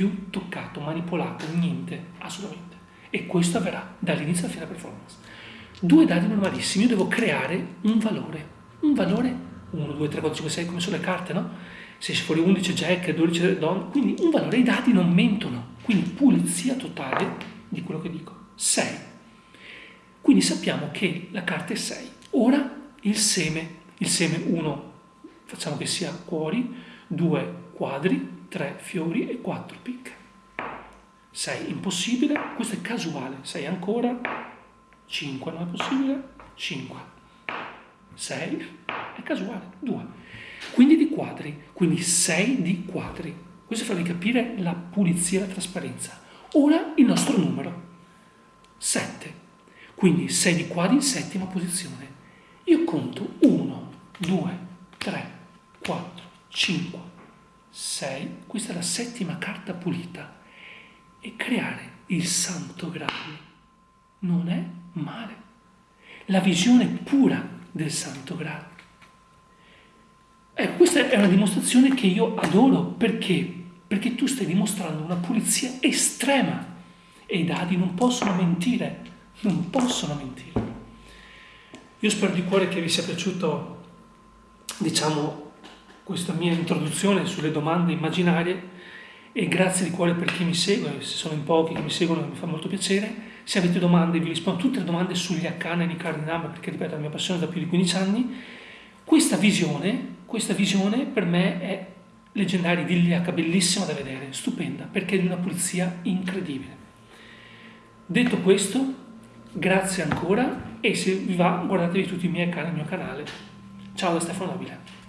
più toccato, manipolato, niente, assolutamente. E questo avverrà dall'inizio alla fine della performance. Due dadi normalissimi, io devo creare un valore, un valore 1, 2, 3, 4, 5, 6 come sono le carte, no? Se esce fuori 11 jack, 12 don, quindi un valore, i dati non mentono, quindi pulizia totale di quello che dico. 6. Quindi sappiamo che la carta è 6. Ora il seme, il seme 1 facciamo che sia cuori, 2 quadri, 3 fiori e 4 picche. 6 impossibile, questo è casuale, 6 ancora, 5 non è possibile, 5, 6 è casuale, 2. Quindi di quadri, quindi 6 di quadri. Questo fa capire la pulizia e la trasparenza. Ora il nostro numero, 7. Quindi 6 di quadri in settima posizione. Io conto 1, 2, 3, 4, 5, 6. Questa è la settima carta pulita. E creare il santo graal non è male. La visione pura del santo graal. Ecco, questa è una dimostrazione che io adoro. Perché? Perché tu stai dimostrando una pulizia estrema e i dadi non possono mentire, non possono mentire. Io spero di cuore che vi sia piaciuto, diciamo, questa mia introduzione sulle domande immaginarie e grazie di cuore per chi mi segue, se sono in pochi che mi seguono mi fa molto piacere. Se avete domande vi rispondo tutte le domande sugli arcani e i cardinali perché ripeto è la mia passione da più di 15 anni. Questa visione, questa visione per me è leggendaria, idilliaca, bellissima da vedere, stupenda, perché è di una pulizia incredibile. Detto questo, grazie ancora e se vi va guardatevi tutti i miei canali, il mio canale. Ciao da Stefano Nobile.